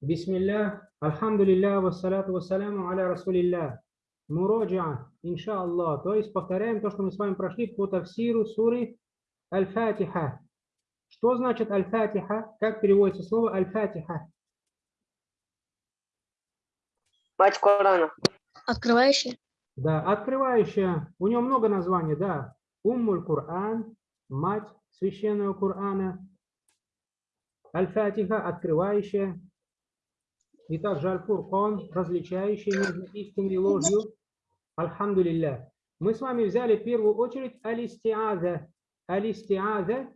Бисмилля, альхамдулилля, вассаляту вассаляму аля расулилля. Муроджа, иншаллах. То есть повторяем то, что мы с вами прошли по тафсиру суры Аль-Фатиха. Что значит Аль-Фатиха? Как переводится слово Аль-Фатиха? Мать Корана. Открывающий. Да, открывающая. У нее много названий, да. Уммуль Кур'ан, мать священного Корана. Аль-Фатиха, открывающая. И также Аль-Фуркан, различающий между истиной и ложью. Альхамдулилля. Мы с вами взяли в первую очередь Алистиаза. Алистиаза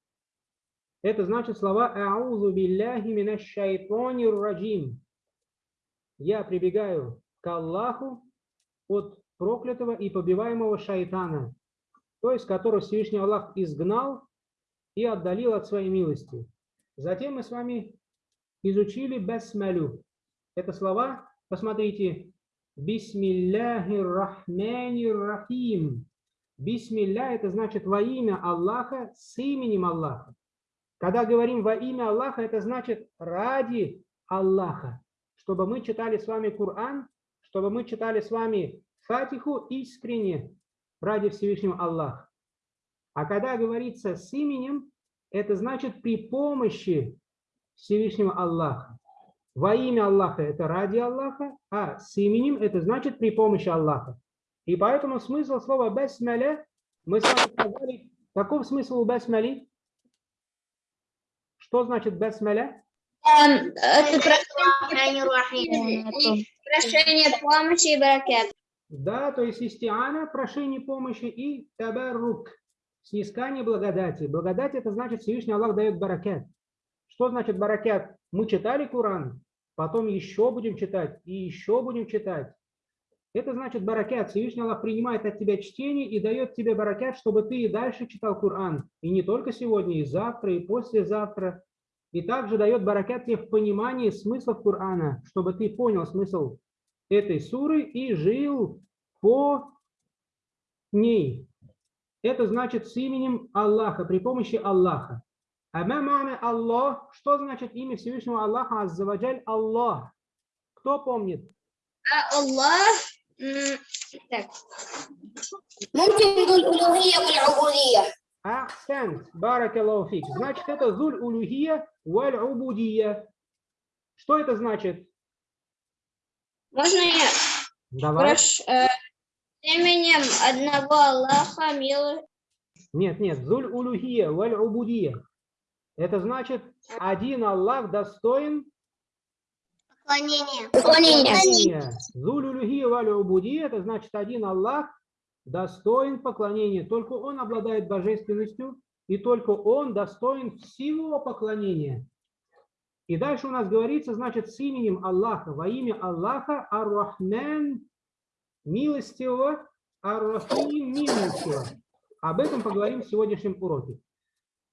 – это значит слова «Аузу билляхи минаш шайтанир раджим». Я прибегаю к Аллаху от проклятого и побиваемого шайтана, то есть которого Всевышний Аллах изгнал и отдалил от своей милости. Затем мы с вами изучили басмалю. Это слова, посмотрите, бисмилляхир рахманир рахим. Бисмилля – это значит во имя Аллаха, с именем Аллаха. Когда говорим во имя Аллаха, это значит ради Аллаха. Чтобы мы читали с вами Коран, чтобы мы читали с вами Фатиху искренне ради Всевышнего Аллаха. А когда говорится с именем, это значит при помощи Всевышнего Аллаха. Во имя Аллаха – это ради Аллаха, а с именем – это значит при помощи Аллаха. И поэтому смысл слова «басмаля» мы с вами сказали, каков смысл у «басмали»? Что значит «басмаля»? Эм, Это прошение помощи и баракет. Да, то есть истиана, прошение помощи и табарук, снискание благодати. Благодать это значит Всевышний Аллах дает баракет. Что значит баракет? Мы читали Коран, потом еще будем читать и еще будем читать. Это значит баракет. Всевышний Аллах принимает от тебя чтение и дает тебе баракет, чтобы ты и дальше читал Коран. И не только сегодня, и завтра, и послезавтра. И также дает баракет тебе в понимании смыслов Корана, чтобы ты понял смысл этой суры и жил по ней. Это значит с именем Аллаха, при помощи Аллаха. А мамана Аллах. Что значит имя Всевышнего Аллаха Аззаваджаль? Аллах. Кто помнит? А Аллах. Так. Мумкин улюхия уль-убудия. Ахсант. Баракаллаху фик. Значит, это зуль улюхия уль-убудия. Что это значит? Можно я? Давай. Прош, э, именем одного Аллаха мил. Нет, нет. Зуль улюхия уль-убудия. Это значит, один Аллах достоин поклонения. Улюхия валь убудия, это значит, один Аллах достоин поклонения. Только Он обладает божественностью, и только Он достоин всего поклонения. И дальше у нас говорится, значит, с именем Аллаха, во имя Аллаха, Ар-Рахман, милостивого, Ар-Рахим, милостивого. Об этом поговорим в сегодняшнем уроке.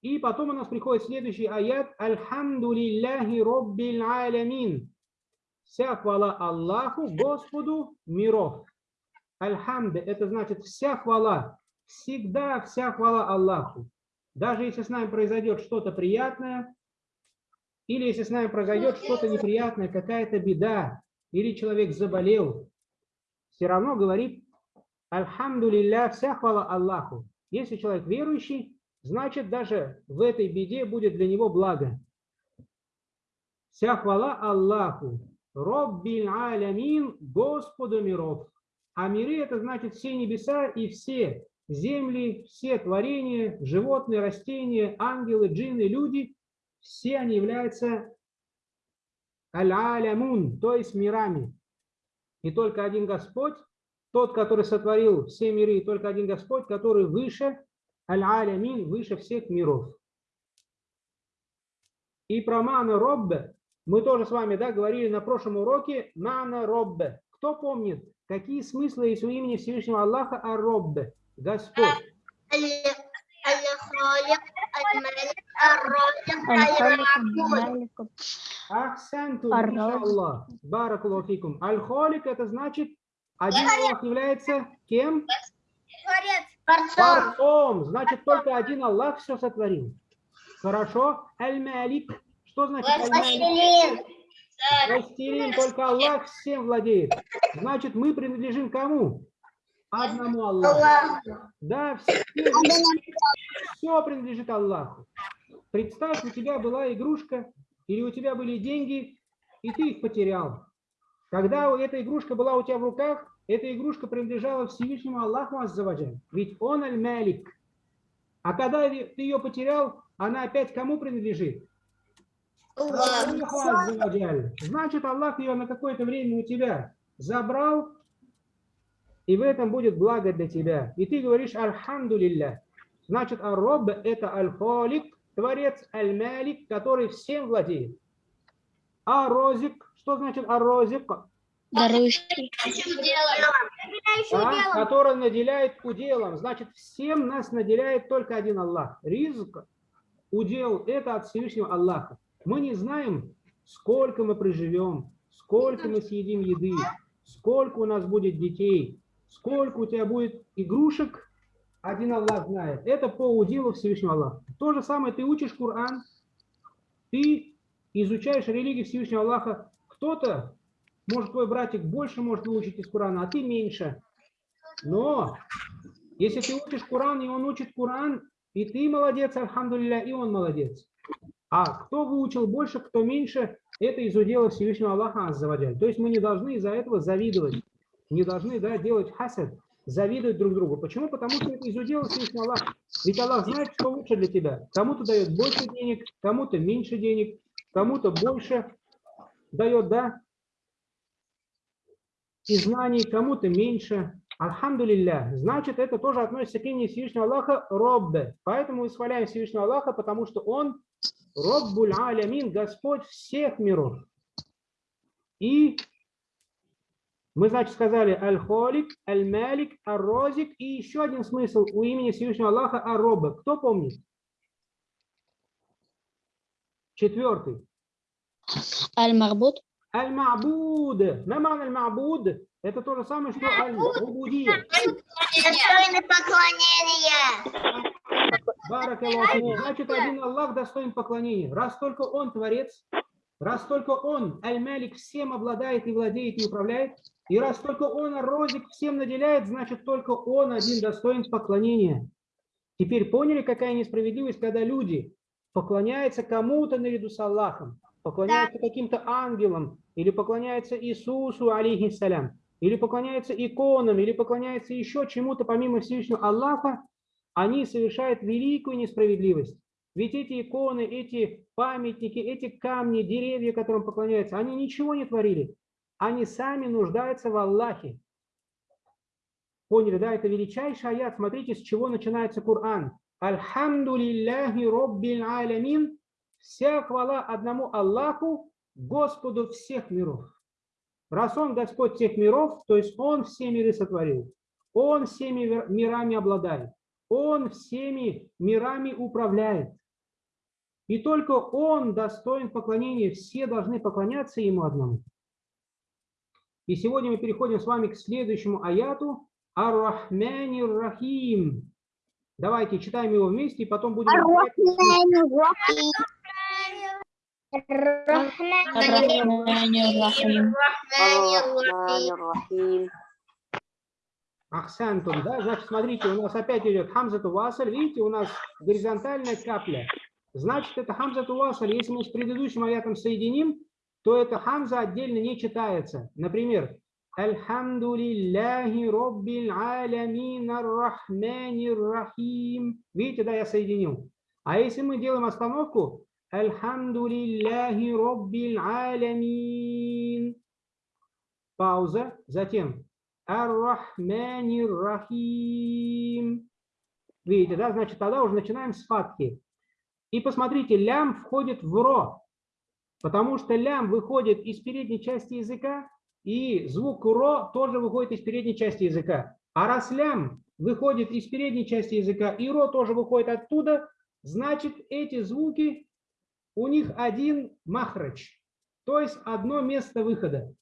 И потом у нас приходит следующий аят. Альхамду лилляхи роббил алямин. Вся хвала Аллаху, Господу миров. Альхамд – это значит вся хвала. Всегда вся хвала Аллаху. Даже если с нами произойдет что-то приятное, или если с нами произойдет что-то неприятное, какая-то беда, или человек заболел, все равно говорит Альхамду лилля, вся хвала Аллаху. Если человек верующий, значит даже в этой беде будет для него благо. Вся хвала Аллаху. Роббил алямин, Господу миров. А миры это значит все небеса и все земли, все творения, животные, растения, ангелы, джинны, люди, все они являются аль-алямун, то есть мирами. И только один Господь, тот, который сотворил все миры, и только один Господь, который выше Аль-Алямин выше всех миров. И про Мана Роббе мы тоже с вами да, говорили на прошлом уроке Мана Роббе. Кто помнит, какие смыслы есть у имени Всевышнего Аллаха а Роббе? Господь. Ахсанту, Аллах. Баракулуфикум. Аль-Холик это значит, один Аллах является кем? Творец. Творцом. Значит, только один Аллах все сотворил. Хорошо. Аль-Малик. Что значит аль-малик? Властелин. Только Аллах всем владеет. Значит, мы принадлежим кому? Одному Аллаху. Аллах. Да, все, все принадлежит Аллаху. Представь, у тебя была игрушка, или у тебя были деньги, и ты их потерял. Когда эта игрушка была у тебя в руках, эта игрушка принадлежала Всевышнему Аллаху Аззаваджаль. Ведь он аль-малик. А когда ты ее потерял, она опять кому принадлежит? Аллах. Аллаху. Значит, Аллах ее на какое-то время у тебя забрал, и в этом будет благо для тебя. И ты говоришь «Альхамдулилля». Значит, Ар-Рабб – это Аль-Холик, Творец Аль-Малик, который всем владеет. А-Розик, что значит А-Розик? Дарующий. А, который наделяет уделом. Значит, всем нас наделяет только один Аллах. Ризк, удел – это от Всевышнего Аллаха. Мы не знаем, сколько мы проживем, сколько мы съедим еды, сколько у нас будет детей, сколько у тебя будет игрушек, один Аллах знает. Это по уделу Всевышнего Аллаха. То же самое, ты учишь Коран, ты изучаешь религию Всевышнего Аллаха. Кто-то, может, твой братик больше может выучить из Корана, а ты меньше. Но если ты учишь Коран, и он учит Коран, и ты молодец, альхамдулилля, и он молодец. А кто выучил больше, кто меньше, это из удела Всевышнего Аллаха Аззаваджаль. То есть мы не должны из-за этого завидовать. Не должны да, делать хасад, завидовать друг другу. Почему? Потому что это из удела Всевышнего Аллаха. Ведь Аллах знает, что лучше для тебя. Кому-то дает больше денег, кому-то меньше денег, кому-то больше дает, да, и знаний, кому-то меньше. Альхамдулилля. Значит, это тоже относится к имени Всевышнего Аллаха Роббе. Поэтому мы восхваляем Всевышнего Аллаха, потому что Он Роббуль Алямин, Господь всех миров. И мы, значит, сказали Аль-Холик, Аль-Малик, Ар-Розик и еще один смысл у имени Всевышнего Аллаха Ар-Роббе. Кто помнит? Четвертый. Аль-Марбут. Аль-Ма'буд. Маман Аль-Ма'буд. Это то же самое, что Аль-Убудия. Достойны поклонения. Баракаллаху. Значит, один Аллах достоин поклонения. Раз только Он Творец, раз только Он, Аль-Малик, всем обладает и владеет и управляет, и раз только Он, Ар-Розик, всем наделяет, значит, только Он один достоин поклонения. Теперь поняли, какая несправедливость, когда люди поклоняются кому-то наряду с Аллахом, поклоняются каким-то ангелам, или поклоняются Иисусу, алейхиссалям, или поклоняются иконам, или поклоняются еще чему-то помимо Всевышнего Аллаха, они совершают великую несправедливость. Ведь эти иконы, эти памятники, эти камни, деревья, которым поклоняются, они ничего не творили. Они сами нуждаются в Аллахе. Поняли, да? Это величайший аят. Смотрите, с чего начинается Коран. Альхамдулиллахи роббил алямин. Вся хвала одному Аллаху, Господу всех миров. Раз Он Господь всех миров, то есть Он все миры сотворил. Он всеми мирами обладает. Он всеми мирами управляет. И только Он достоин поклонения. Все должны поклоняться Ему одному. И сегодня мы переходим с вами к следующему аяту. Ар-Рахмани Рахим. Давайте читаем его вместе, и потом будем... Ар-Рахманир-Рахим. Ар-Рахманир-Рахим. Ахсантум, да, значит, смотрите, у нас опять идет хамзату васаль, видите, у нас горизонтальная капля. Значит, это хамзату васаль, если мы с предыдущим аятом соединим, то эта хамза отдельно не читается. Например, Альхамдулиллахи роббил алямин ар-рахманир рахим. Видите, да, я соединил. А если мы делаем остановку, Альхамдулиллахи роббил алямин. Пауза, затем Ар-Рахманир Рахим. Видите, да? Значит, тогда уже начинаем с фатхи. И посмотрите, лям входит в ро, потому что лям выходит из передней части языка, и звук ро тоже выходит из передней части языка. А раз лям выходит из передней части языка, и ро тоже выходит оттуда, значит, эти звуки, у них один махрач, то есть одно место выхода.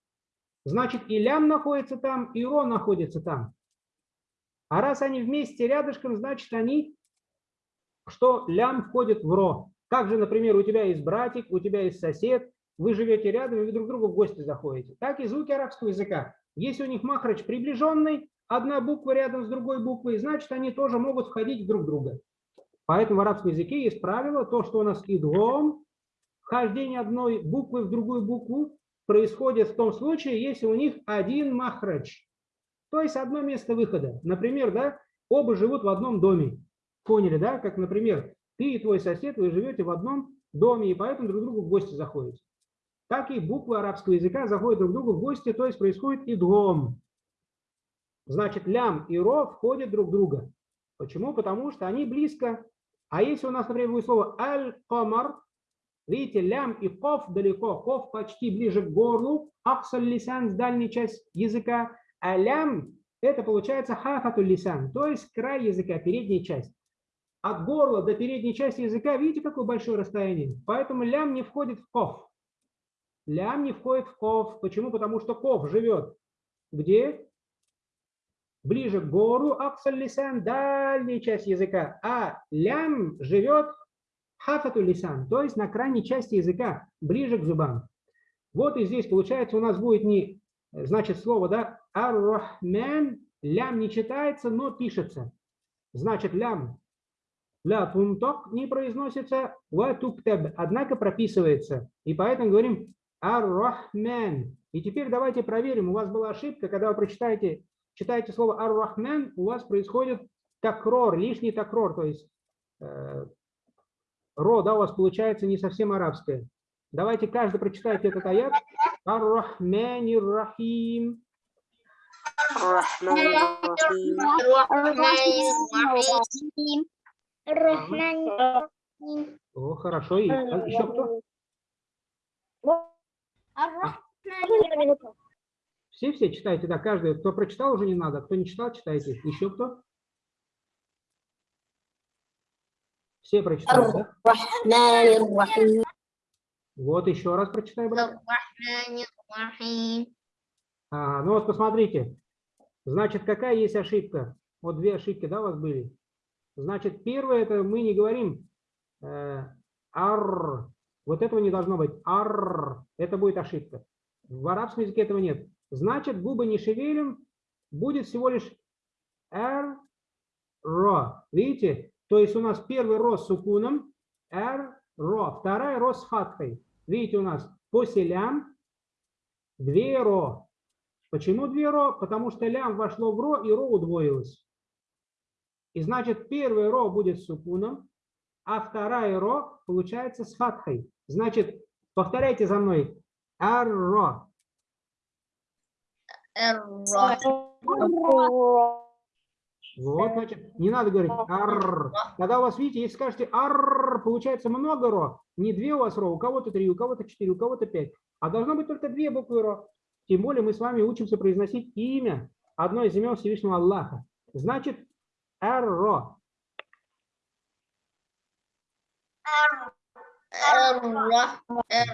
Значит, и лям находится там, и ро находится там. А раз они вместе рядышком, значит, они, что лям входит в ро. Также, например, у тебя есть братик, у тебя есть сосед, вы живете рядом, и вы друг к другу в гости заходите. Так и звуки арабского языка. Если у них махрач приближенный, одна буква рядом с другой буквой, значит, они тоже могут входить друг в друга. Поэтому в арабском языке есть правило, то, что у нас идгом, вхождение одной буквы в другую букву, происходит в том случае, если у них один махрач. То есть одно место выхода. Например, да, оба живут в одном доме. Поняли, да? Как, например, ты и твой сосед, вы живете в одном доме, и поэтому друг другу в гости заходите. Так и буквы арабского языка заходят друг другу в гости, то есть происходит идгом. Значит, лям и ро входят друг в друга. Почему? Потому что они близко. А если у нас, например, будет слово аль-камар, видите, лям и ков далеко, ков почти ближе к горлу, аксаль лисан с дальней части языка, а лям это получается хафатуль лисан, то есть край языка, передняя часть. От горла до передней части языка, видите, какое большое расстояние? Поэтому лям не входит в ков. Лям не входит в ков. Почему? Потому что ков живет где? Ближе к гору, аксаль лисан, дальняя часть языка. А лям живет хафату лисан, то есть на крайней части языка, ближе к зубам. Вот и здесь получается у нас будет не, значит, слово, да, ар-рахман, лям не читается, но пишется. Значит, лям, ля тунток не произносится, ва туктеб, однако прописывается. И поэтому говорим ар-рахман. И теперь давайте проверим, у вас была ошибка, когда вы прочитаете, читаете слово ар-рахман, у вас происходит такрор, лишний такрор, то есть э, ро, да, у вас получается не совсем арабское. Давайте каждый прочитайте этот аят. Ар-Рахманир Рахим. О, хорошо. И а еще кто? Все-все читайте, да, каждый. Кто прочитал, уже не надо. Кто не читал, читайте. Еще кто? Все прочитали, да? Вот еще раз прочитай, брат. А, ну вот посмотрите. Значит, какая есть ошибка? Вот две ошибки, да, у вас были? Значит, первое, это мы не говорим э, ар. Вот этого не должно быть. Ар. Это будет ошибка. В арабском языке этого нет. Значит, губы не шевелим, будет всего лишь р, ро. Видите? То есть у нас первый ро с сукуном, р, ро. Вторая ро с фатхой. Видите, у нас после лям две ро. Почему две ро? Потому что лям вошло в ро, и ро удвоилось. И значит, первый ро будет с сукуном, а вторая ро получается с фатхой. Значит, повторяйте за мной. Ар-ро. Вот, значит, не надо говорить ар. Когда у вас, видите, если скажете ар, получается много ро. Не две у вас ро, у кого-то три, у кого-то четыре, у кого-то пять. А должно быть только две буквы ро. Тем более мы с вами учимся произносить имя, одно из имен Всевышнего Аллаха. Значит, ар-ро.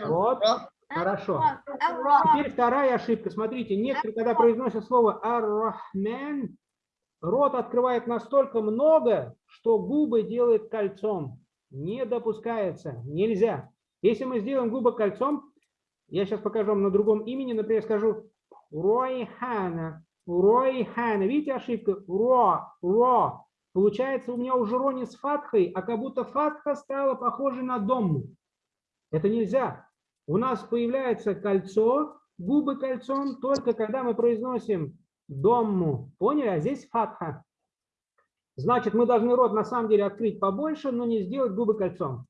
Вот, хорошо. Теперь вторая ошибка. Смотрите, некоторые, когда произносят слово ар-рахман, рот открывает настолько много, что губы делает кольцом. Не допускается, нельзя. Если мы сделаем губы кольцом, я сейчас покажу вам на другом имени, например, скажу Ройхана, Ройхана. Видите ошибка? Ро, Ро. Получается, у меня уже ро не с фатхой, а как будто фатха стала похожей на дом. Это нельзя. У нас появляется кольцо, губы кольцом, только когда мы произносим домму. Поняли? А здесь фатха. Значит, мы должны рот на самом деле открыть побольше, но не сделать губы кольцом.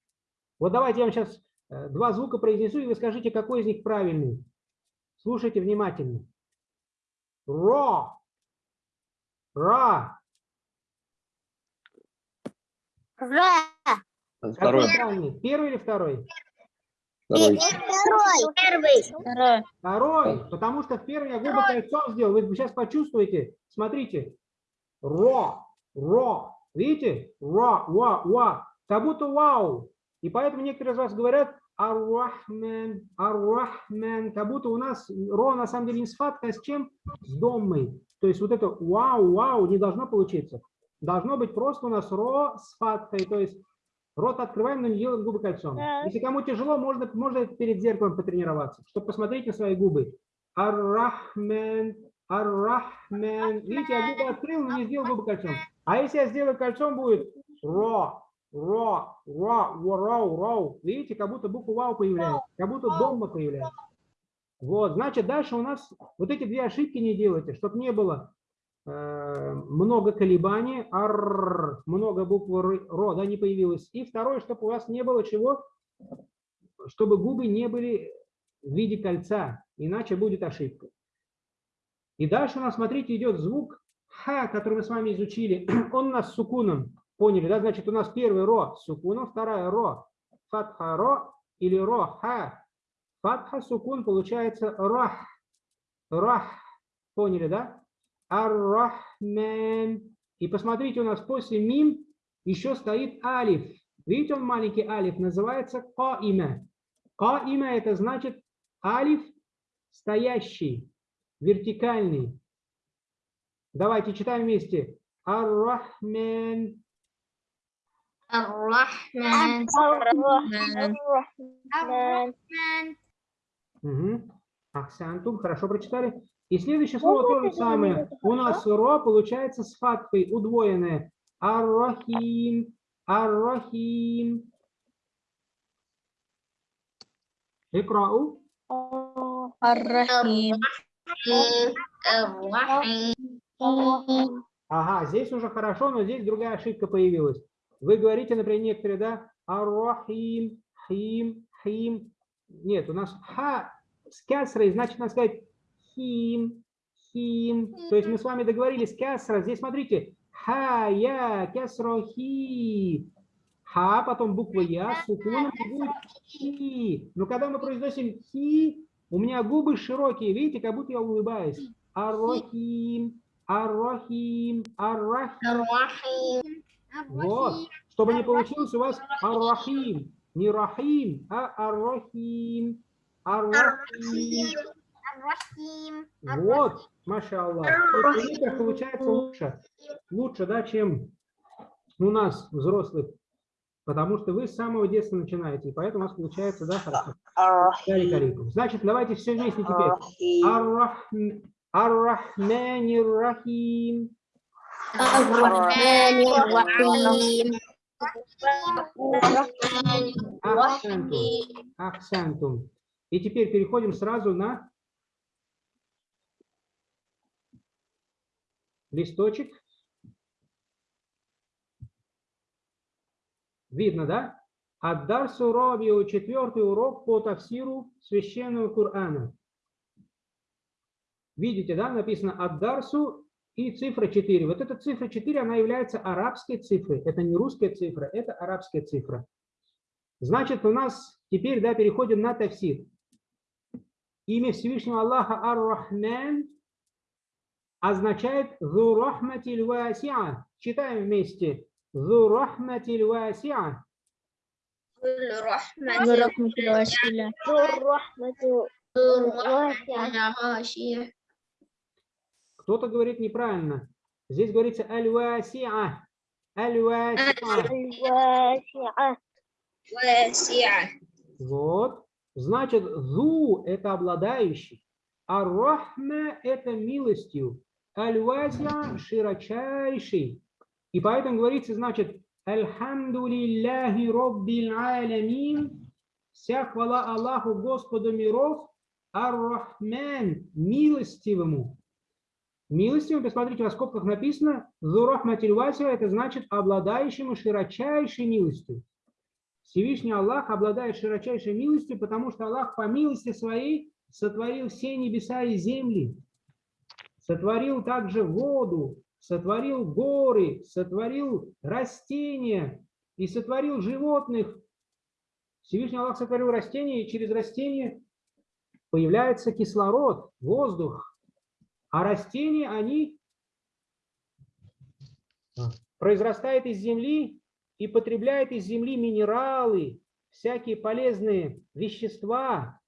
Вот давайте я вам сейчас э, два звука произнесу, и вы скажите, какой из них правильный. Слушайте внимательно. Ро. Ра. Какой Второй. правильный? Первый или второй? Второй. Первый. Второй, потому что в первый я губы кольцом сделал. Вы сейчас почувствуете. Смотрите. Ро, ро. Видите? Ро, ва, ва. Как будто вау. И поэтому некоторые из вас говорят Ар-Рахман, Ар-Рахман. Как будто у нас ро на самом деле не с фаткой, а с чем? С домой. То есть вот это вау, вау не должно получиться. Должно быть просто у нас ро с фаткой. То есть Рот открываем, но не делаем губы кольцом. Да. Если кому тяжело, можно, можно перед зеркалом потренироваться, чтобы посмотреть на свои губы. Ар-Рахман, Ар-Рахман. Видите, я губы открыл, но не сделал губы кольцом. А если я сделаю кольцом, будет ро, ро, ро, роу, роу. Видите, как будто буква вау появляется, как будто домма появляется. Вот, значит, дальше у нас вот эти две ошибки не делайте, чтобы не было много колебаний, ар, много буквы р, ро, да, не появилось. И второе, чтобы у вас не было чего, чтобы губы не были в виде кольца, иначе будет ошибка. И дальше у нас, смотрите, идет звук ха, который мы с вами изучили. Он у нас с сукуном. Поняли, да? Значит, у нас первый ро с сукуном, вторая ро фатха ро или ро ха. Фатха сукун получается рах. Рах. Поняли, да? Ар-Рахман. И посмотрите, у нас после мим еще стоит алиф. Видите, он маленький алиф, называется Каима. Каима – это значит алиф стоящий, вертикальный. Давайте читаем вместе. Ар-Рахман. Ар-Рахман. Ар-Рахман. Угу. Ахсантум, хорошо прочитали? И следующее слово тоже самое. У нас ро получается с фактой удвоенное. Аррахим, аррахим. Икрау. Аррахим. Ага, здесь уже хорошо, но здесь другая ошибка появилась. Вы говорите, например, некоторые, да, аррахим, хим, хим. Нет, у нас ха с кясрой, значит, надо сказать хим, хим. То есть мы с вами договорились, Кесра. Здесь смотрите, ха, я, кясро, хи. Ха, потом буква я, сукуном будет хи. Но когда мы произносим хи, у меня губы широкие, видите, как будто я улыбаюсь. Арохим, арохим, арахим. Вот, чтобы не получилось у вас арахим. Не рахим, а арохим. Арахим. Рахим. Вот, Маша Аллах. Это получается лучше, лучше, да, чем у нас, взрослых. Потому что вы с самого детства начинаете, и поэтому у нас получается, да, хорошо. Значит, давайте все вместе теперь. Ар-Рахмани Рахим. Ар-Рахмани Рахим. Ахсантум. Ахсантум. И теперь переходим сразу на листочек. Видно, да? Аддарсу Робио, четвертый урок по тафсиру священного Корана. Видите, да, написано Аддарсу и цифра 4. Вот эта цифра 4, она является арабской цифрой. Это не русская цифра, это арабская цифра. Значит, у нас теперь, да, переходим на тафсир. Имя Всевышнего Аллаха Ар-Рахман означает «зурахматиль васиа». Читаем вместе. «Зурахматиль васиа». «Зурахматиль. Кто-то говорит неправильно. Здесь говорится «аль-васиа». «Аль-васиа». Вот. Значит, «зу» – это обладающий, а «рахма» – это милостью. «Аль-васиа» – широчайший. И поэтому говорится, значит, «Альхамду лилляхи роббил алямин». Вся хвала Аллаху, Господу миров, Ар-Рахман, милостивому. Милостивым, посмотрите, во скобках написано, «Зурахматиль васиа» – это значит обладающему широчайшей милостью. Всевышний Аллах обладает широчайшей милостью, потому что Аллах по милости своей сотворил все небеса и земли, сотворил также воду, сотворил горы, сотворил растения и сотворил животных. Всевышний Аллах сотворил растения, и через растения появляется кислород, воздух. А растения, они произрастают из земли и потребляет из земли минералы, всякие полезные вещества.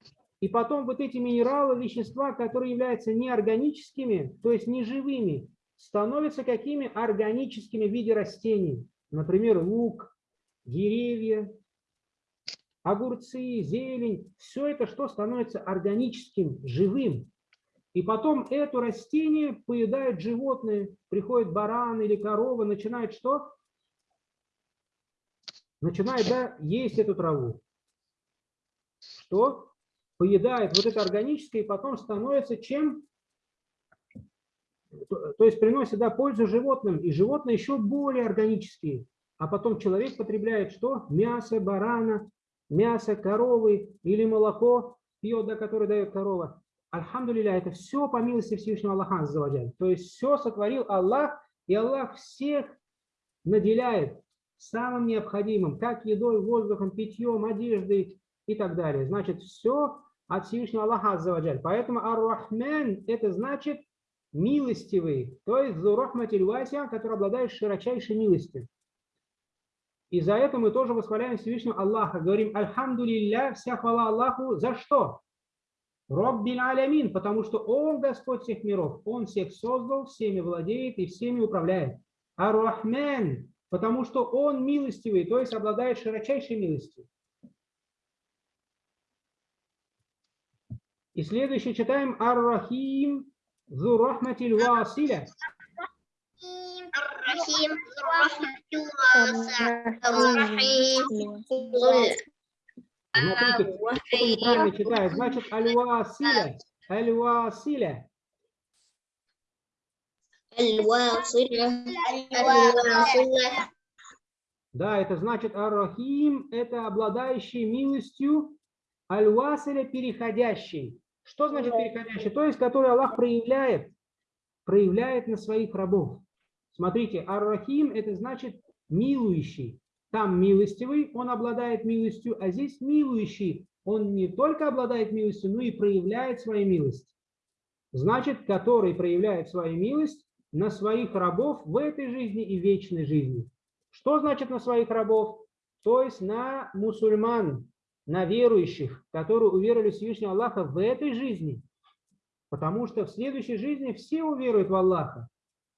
И потом вот эти минералы, вещества, которые являются неорганическими, то есть неживыми, становятся какими органическими в виде растений. Например, лук, деревья, огурцы, зелень, все это что становится органическим, живым. И потом это растение поедают животные, приходит баран или корова, начинает что? Начинает да, есть эту траву. Что? Поедает вот это органическое и потом становится чем? То есть приносит да, пользу животным, и животные еще более органические. А потом человек потребляет что? Мясо барана, мясо коровы или молоко пьет, да, которое дает корова. Альхамдулилля, это все по милости Всевышнего Аллаха Аззаваджаль. То есть все сотворил Аллах, и Аллах всех наделяет самым необходимым, как едой, воздухом, питьем, одеждой и так далее. Значит, все от Всевышнего Аллаха Аззаваджаль. Поэтому Ар-Рахман – это значит милостивый, то есть Зурахматиль Вася, который обладает широчайшей милостью. И за это мы тоже восхваляем Всевышнего Аллаха. Говорим, Альхамдулилля, вся хвала Аллаху. За что? Роббин Алямин, потому что Он Господь всех миров. Он всех создал, всеми владеет и всеми управляет. Ар-Рахман, потому что Он милостивый, то есть обладает широчайшей милостью. И следующее читаем Ар-Рахим Зурахматиль Василя. Рахим Смотрите, читает. Значит, Аль-Василя. Аль-Василя. Да, это значит Арахим это обладающий милостью, Аль-Василя переходящий. Что значит переходящий? То есть, который Аллах проявляет, проявляет на своих рабов. Смотрите, Ар-Рахим это значит милующий. Там милостивый, он обладает милостью, а здесь милующий. Он не только обладает милостью, но и проявляет свою милость. Значит, который проявляет свою милость на своих рабов в этой жизни и вечной жизни. Что значит на своих рабов? То есть на мусульман, на верующих, которые уверовали в Всевышнего Аллаха в этой жизни. Потому что в следующей жизни все уверуют в Аллаха.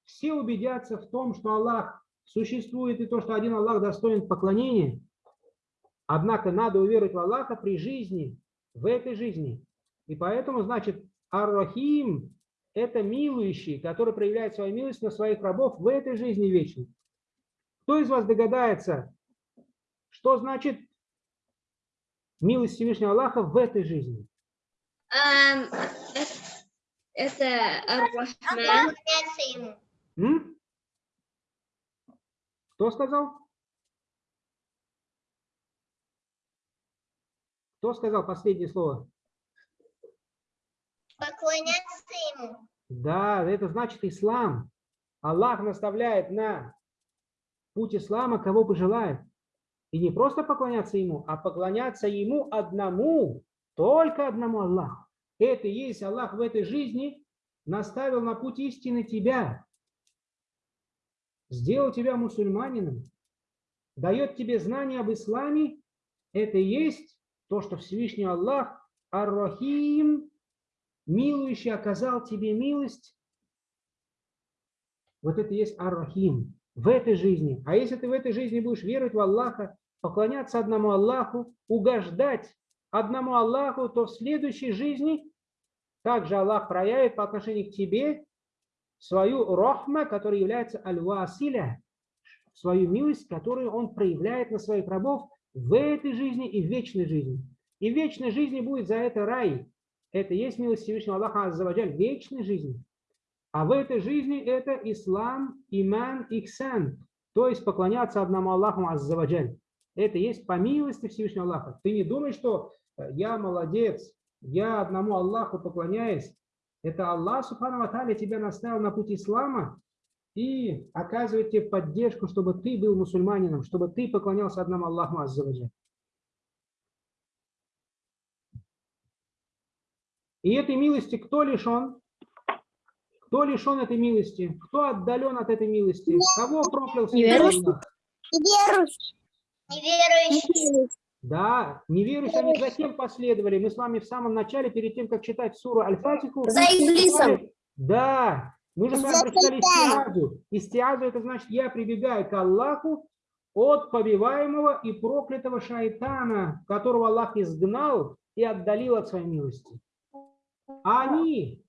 Все убедятся в том, что Аллах существует и то, что один Аллах достоин поклонения. Однако надо уверовать в Аллаха при жизни, в этой жизни. И поэтому, значит, Ар-Рахим – это милующий, который проявляет свою милость на своих рабов в этой жизни вечной. Кто из вас догадается, что значит милость Всевышнего Аллаха в этой жизни? Эм, Это Ар-Рахман. поклоняться ему М? Кто сказал? Кто сказал последнее слово? поклоняться ему Да, это значит ислам. Аллах наставляет на путь ислама, кого пожелает. И не просто поклоняться ему, а поклоняться ему одному, только одному Аллаху. Это и есть Аллах в этой жизни наставил на путь истины тебя, сделал тебя мусульманином, дает тебе знания об исламе. Это и есть то, что Всевышний Аллах, Ар-Рахим, милующий, оказал тебе милость. Вот это и есть Ар-Рахим в этой жизни. А если ты в этой жизни будешь веровать в Аллаха, поклоняться одному Аллаху, угождать одному Аллаху, то в следующей жизни также Аллах проявит по отношению к тебе свою рахма, которая является аль-василя, свою милость, которую он проявляет на своих рабов в этой жизни и в вечной жизни. И в вечной жизни будет за это рай. Это есть милость Всевышнего Аллаха Аззаваджаль вечной жизни. А в этой жизни это ислам, иман, ихсан, то есть поклоняться одному Аллаху Аззаваджаль. Это есть по милости Всевышнего Аллаха. Ты не думай, что э, я молодец, я одному Аллаху поклоняюсь. Это Аллах, Субхану Аталя, тебя наставил на путь ислама и оказывает тебе поддержку, чтобы ты был мусульманином, чтобы ты поклонялся одному Аллаху Аззаваджаль. И этой милости кто лишен? Кто лишен этой милости? Кто отдален от этой милости? Кого проклял Всевышний Аллах? неверующий Да, неверующие они затем последовали. Мы с вами в самом начале, перед тем, как читать суру Аль-Фатиху... За Иблисом. Да, мы же с вами прочитали истиазу. Истиазу это значит, я прибегаю к Аллаху от побиваемого и проклятого шайтана, которого Аллах изгнал и отдалил от своей милости. А они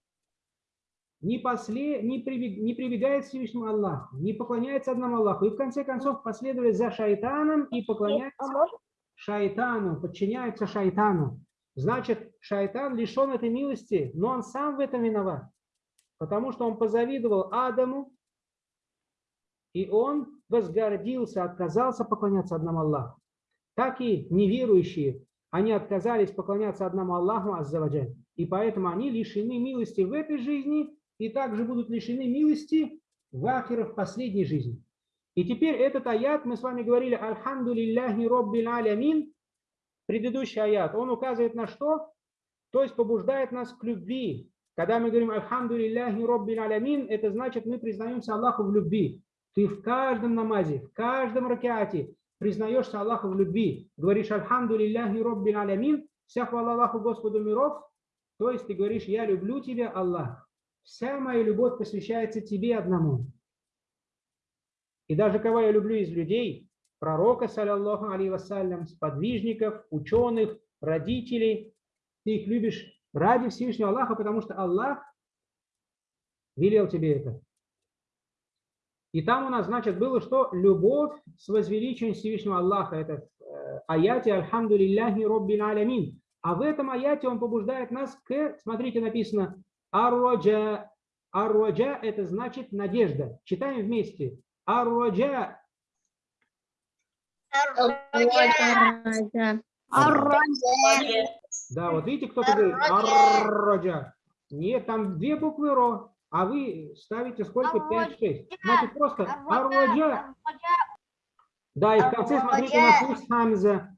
не, после, не, прибег, не прибегают к Всевышнему Аллаху, не поклоняются одному Аллаху, и в конце концов последовали за шайтаном и поклоняются шайтану, подчиняются шайтану. Значит, шайтан лишен этой милости, но он сам в этом виноват, потому что он позавидовал Адаму, и он возгордился, отказался поклоняться одному Аллаху. Так и неверующие, они отказались поклоняться одному Аллаху Аззаваджаль. И поэтому они лишены милости в этой жизни и также будут лишены милости в ахире в последней жизни. И теперь этот аят, мы с вами говорили, Альхамду лилляхи роббил алямин, предыдущий аят, он указывает на что? То есть побуждает нас к любви. Когда мы говорим Альхамду лилляхи роббил алямин, это значит мы признаемся Аллаху в любви. Ты в каждом намазе, в каждом ракеате признаешься Аллаху в любви. Говоришь Альхамду лилляхи роббил алямин, вся хвала Аллаху Господу миров. То есть ты говоришь, я люблю тебя, Аллах. Вся моя любовь посвящается тебе одному. И даже кого я люблю из людей, пророка, саллаллаху алейhi вассалям, сподвижников, ученых, родителей, ты их любишь ради Всевышнего Аллаха, потому что Аллах велел тебе это. И там у нас, значит, было что? Любовь с возвеличием Всевышнего Аллаха. Это в э, аяте «Альхамду лилляхи роббин алямин». А в этом аяте он побуждает нас к, смотрите, написано «Арроджа». «Арроджа» – это значит надежда. Читаем вместе. «Арроджа». Да, вот видите, кто-то говорит «Арроджа». Нет, там две буквы «ро», а вы ставите сколько? 5-6. Значит, просто «Арроджа». Да, и в конце смотрите на вкус хамза.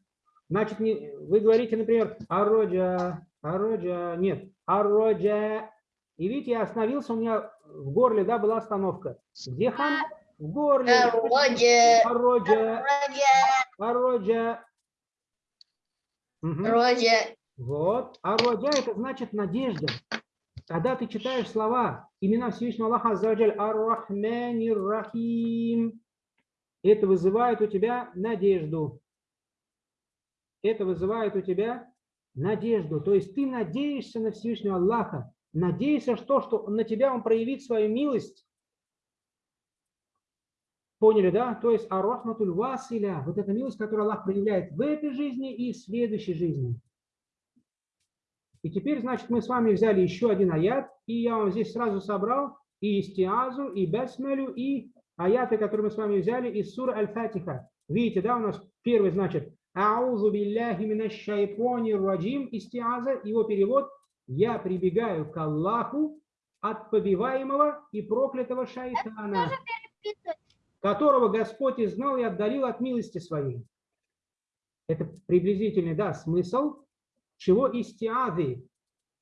Значит, не, вы говорите, например, ароджа, ароджа, нет, ароджа. И видите, я остановился, у меня в горле, да, была остановка. Где хам? В горле. Ароджа, ароджа. Мгм. Ароджа. Вот. Ароджа это значит надежда. Когда ты читаешь слова, имена Всевышнего Аллаха Аззаваджаль, Ар-Рахмани Рахим, это вызывает у тебя надежду это вызывает у тебя надежду. То есть ты надеешься на Всевышнего Аллаха, надеешься, что, что на тебя Он проявит свою милость. Поняли, да? То есть арахматуль василя, вот эта милость, которую Аллах проявляет в этой жизни и в следующей жизни. И теперь, значит, мы с вами взяли еще один аят, и я вам здесь сразу собрал и истиазу, и бесмелю, и аяты, которые мы с вами взяли из сура Аль-Фатиха. Видите, да, у нас первый, значит, Аузу билляхи минаш шайтани раджим, истиаза, его перевод, я прибегаю к Аллаху от побиваемого и проклятого шайтана, которого Господь изгнал и отдалил от милости своей. Это приблизительный, да, смысл, чего истиазы.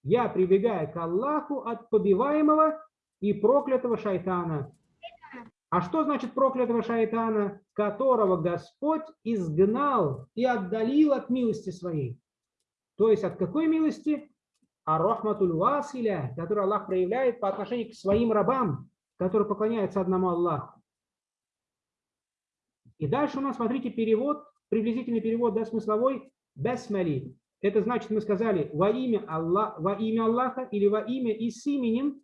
Я прибегаю к Аллаху от побиваемого и проклятого шайтана. А что значит проклятого шайтана, которого Господь изгнал и отдалил от милости своей? То есть от какой милости? А рахматуль василя, который Аллах проявляет по отношению к своим рабам, которые поклоняются одному Аллаху. И дальше у нас, смотрите, перевод, приблизительный перевод, да, смысловой, бесмали. Это значит, мы сказали, во имя, Аллах, во имя Аллаха или во имя и с именем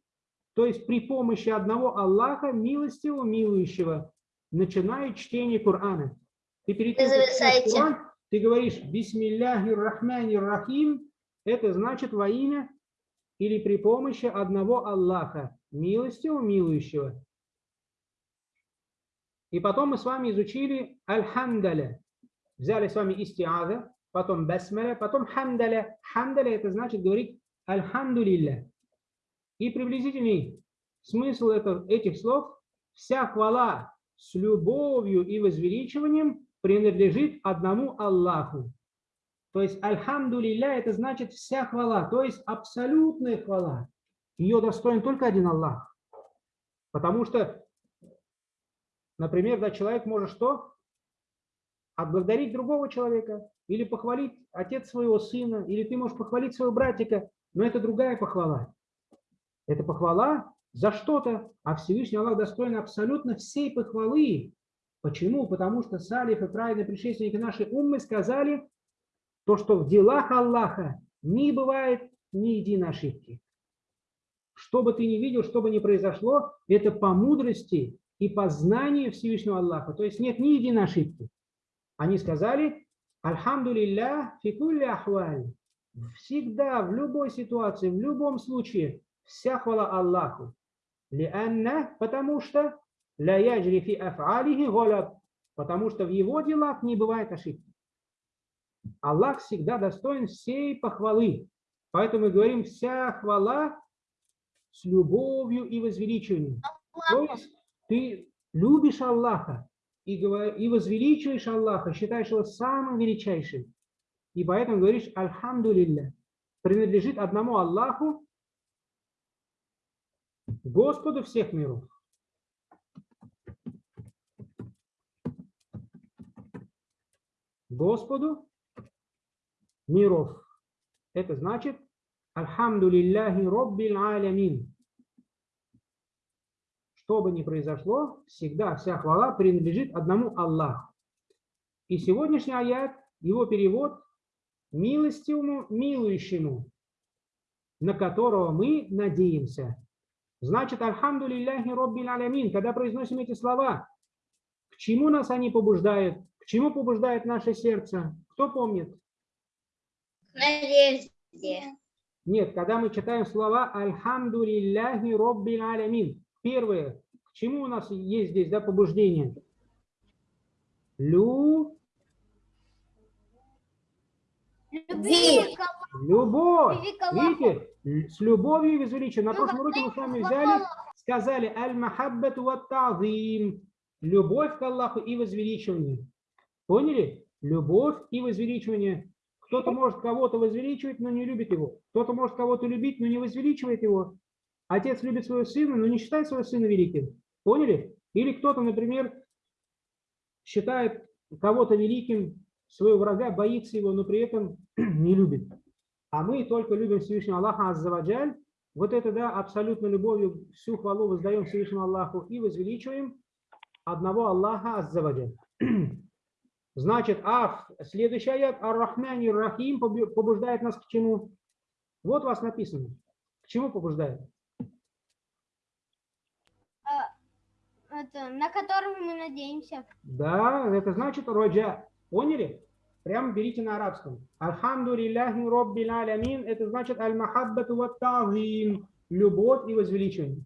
то есть при помощи одного Аллаха, милостивого, милующего, начинает чтение Корана. Ты перед тем, ты говоришь «Бисмилляхи рахмани рахим», это значит во имя или при помощи одного Аллаха, милостивого, милующего. И потом мы с вами изучили аль-хамдаля. Взяли с вами истиаза, потом басмаля, потом хамдаля. Хамдаля это значит говорить альхамдулилля. И приблизительный смысл этих слов – вся хвала с любовью и возвеличиванием принадлежит одному Аллаху. То есть альхамду это значит вся хвала, то есть абсолютная хвала. Ее достоин только один Аллах. Потому что, например, да, человек может что? Отблагодарить другого человека, или похвалить отец своего сына, или ты можешь похвалить своего братика, но это другая похвала. Это похвала за что-то, а Всевышний Аллах достоин абсолютно всей похвалы, Почему? Потому что салиф и праведные предшественники нашей уммы сказали, то, что в делах Аллаха не бывает ни единой ошибки. Что бы ты ни видел, что бы ни произошло, это по мудрости и по знанию Всевышнего Аллаха. То есть нет ни единой ошибки. Они сказали, Альхамдулилля фикулли ахваль. Всегда, в любой ситуации, в любом случае, вся хвала Аллаху. Лианна, потому что ля яджри фи аф'алихи голяб, потому что в его делах не бывает ошибки. Аллах всегда достоин всей похвалы. Поэтому мы говорим, вся хвала с любовью и возвеличиванием. То есть ты любишь Аллаха и, говор- и возвеличиваешь Аллаха, считаешь его самым величайшим. И поэтому говоришь Альхамдулилля. Принадлежит одному Аллаху, Господу всех миров. Господу миров. Это значит Альхамдулиллахи Роббил Алямин. Что бы ни произошло, всегда вся хвала принадлежит одному Аллаху. И сегодняшний аят, его перевод милостивому, милующему, на которого мы надеемся. Значит, Альхамдулиллахи Роббил Алямин, когда произносим эти слова, к чему нас они побуждают? К чему побуждает наше сердце? Кто помнит? Надежде. Нет, когда мы читаем слова Альхамдулиллахи Роббил Алямин. Первое, к чему у нас есть здесь да, побуждение? Лю, Любви. любовь. Видите, с любовью и возвеличием. На прошлом уроке мы с вами взяли, сказали аль-махаббату ва тазим. Любовь к Аллаху и возвеличивание. Поняли? Любовь и возвеличивание. Кто-то может кого-то возвеличивать, но не любит его. Кто-то может кого-то любить, но не возвеличивает его. Отец любит своего сына, но не считает своего сына великим. Поняли? Или кто-то, например, считает кого-то великим, своего врага, боится его, но при этом не любит. А мы только любим Всевышнего Аллаха Аззаваджаль. Вот это, да, абсолютно любовью всю хвалу воздаем Всевышнему Аллаху и возвеличиваем одного Аллаха Аззаваджаль. Значит, а следующий аят Ар-Рахман и Рахим побу- побуждает нас к чему? Вот у вас написано. К чему побуждает? Это, на которого мы надеемся. Да, это значит роджа. Поняли? Прямо берите на арабском. Альхамдулиллахи роббил алямин. Это значит аль-махаббату ва тазим. Любовь и возвеличивание.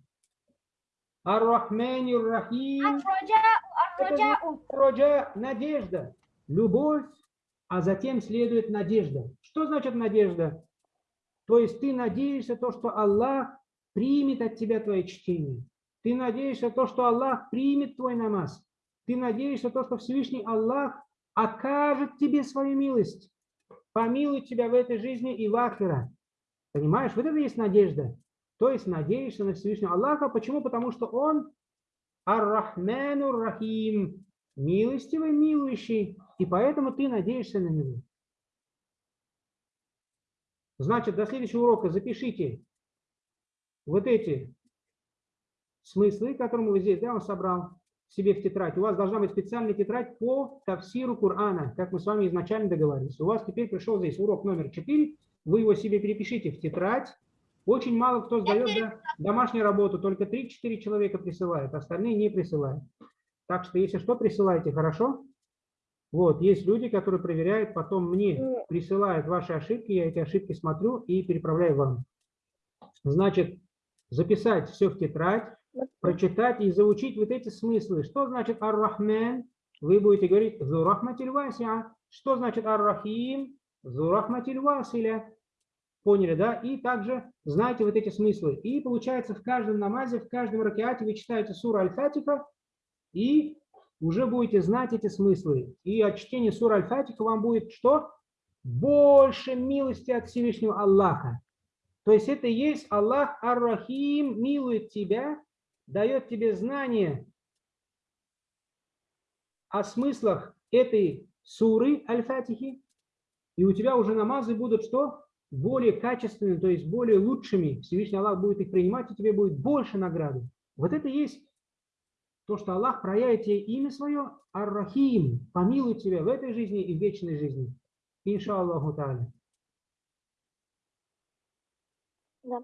Ар-Рахмани Рахим. Ар-Раджа, Роджа – надежда, любовь, а затем следует надежда. Что значит надежда? То есть ты надеешься то, что Аллах примет от тебя твое чтение. Ты надеешься то, что Аллах примет твой намаз. Ты надеешься то, что Всевышний Аллах окажет тебе свою милость, помилует тебя в этой жизни и в ахира. Понимаешь, вот это есть надежда. То есть надеешься на Всевышнего Аллаха. Почему? Потому что Он Ар-Рахману Рахим, милостивый, милующий, и поэтому ты надеешься на него. Значит, до следующего урока запишите вот эти смыслы, которые мы здесь, да, он собрал себе в тетрадь. У вас должна быть специальная тетрадь по тафсиру Корана, как мы с вами изначально договорились. У вас теперь пришел здесь урок номер 4, вы его себе перепишите в тетрадь. Очень мало кто сдает да, домашнюю работу, только 3-4 человека присылают, остальные не присылают. Так что, если что, присылайте, хорошо? Вот, есть люди, которые проверяют, потом мне присылают ваши ошибки, я эти ошибки смотрю и переправляю вам. Значит, записать все в тетрадь, прочитать и заучить вот эти смыслы. Что значит ар-Рахман? Вы будете говорить «Зурахматиль васиа». Что значит ар-Рахим? «Зурахматиль василя». Поняли, да? И также знаете вот эти смыслы. И получается в каждом намазе, в каждом ракеате вы читаете суру Аль-Фатиха и уже будете знать эти смыслы. И от чтения сура Аль-Фатиха вам будет что? Больше милости от Всевышнего Аллаха. То есть это есть Аллах Ар-Рахим, милует тебя, дает тебе знание о смыслах этой суры Аль-Фатихи, и у тебя уже намазы будут что? Более качественными, то есть более лучшими. Всевышний Аллах будет их принимать, и тебе будет больше награды. Вот это есть То, что Аллах проявит тебе имя свое, Ар-Рахим, помилует тебя в этой жизни и в вечной жизни. Иншаллаху та'аля. Да.